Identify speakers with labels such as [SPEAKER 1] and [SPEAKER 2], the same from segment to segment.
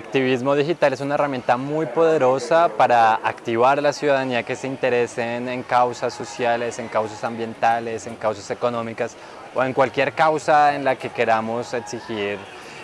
[SPEAKER 1] activismo digital es una herramienta muy poderosa para activar a la ciudadanía que se interese en, causas sociales, en causas ambientales, en causas económicas o en cualquier causa en la que queramos exigir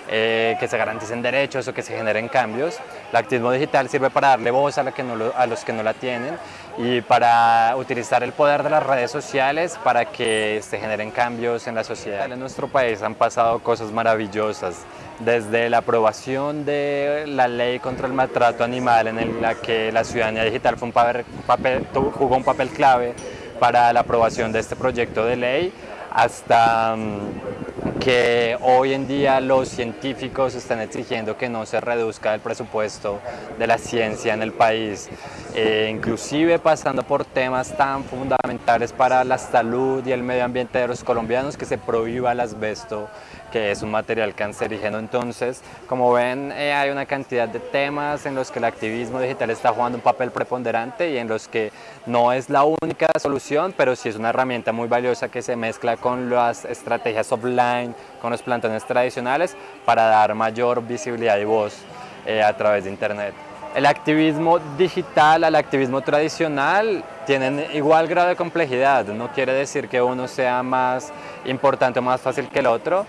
[SPEAKER 1] eh, que se garanticen derechos o que se generen cambios. El activismo digital sirve para darle voz a los que no la tienen y para utilizar el poder de las redes sociales para que se generen cambios en la sociedad. En nuestro país han pasado cosas maravillosas, desde la aprobación de la ley contra el maltrato animal en la que la ciudadanía digital fue un papel, jugó un papel clave para la aprobación de este proyecto de ley, hasta mm, que hoy en día los científicos están exigiendo que no se reduzca el presupuesto de la ciencia en el país, eh, inclusive pasando por temas tan fundamentales para la salud y el medio ambiente de los colombianos que se prohíba el asbesto que es un material cancerígeno. Entonces, como ven, eh, hay una cantidad de temas en los que el activismo digital está jugando un papel preponderante y en los que no es la única solución, pero sí es una herramienta muy valiosa que se mezcla con las estrategias offline, con los plantones tradicionales para dar mayor visibilidad y voz eh, a través de Internet. El activismo digital al activismo tradicional tienen igual grado de complejidad, no quiere decir que uno sea más importante o más fácil que el otro,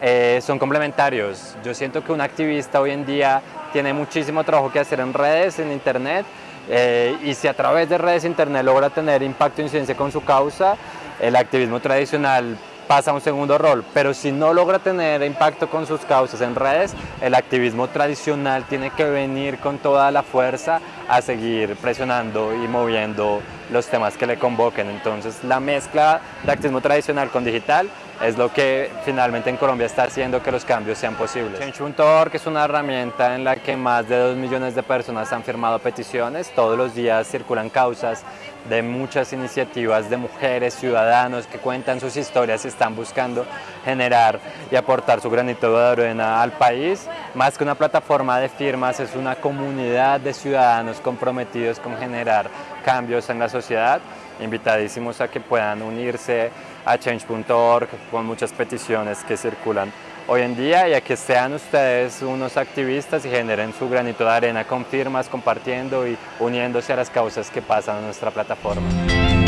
[SPEAKER 1] eh, son complementarios. Yo siento que un activista hoy en día tiene muchísimo trabajo que hacer en redes, en internet, eh, y si a través de redes internet logra tener impacto e incidencia con su causa, el activismo tradicional pasa a un segundo rol, pero si no logra tener impacto con sus causas en redes, el activismo tradicional tiene que venir con toda la fuerza a seguir presionando y moviendo los temas que le convoquen. Entonces la mezcla de activismo tradicional con digital es lo que finalmente en Colombia está haciendo que los cambios sean posibles. Change.org es una herramienta en la que más de 2 millones de personas han firmado peticiones. Todos los días circulan causas de muchas iniciativas de mujeres, ciudadanos que cuentan sus historias y están buscando generar y aportar su granito de arena al país. Más que una plataforma de firmas, es una comunidad de ciudadanos comprometidos con generar cambios en la sociedad. Invitadísimos a que puedan unirse a change.org con muchas peticiones que circulan hoy en día y a que sean ustedes unos activistas y generen su granito de arena con firmas, compartiendo y uniéndose a las causas que pasan en nuestra plataforma.